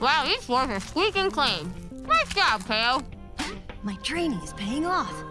Wow, these floors are squeaking clean. Nice job, Kale. My training is paying off.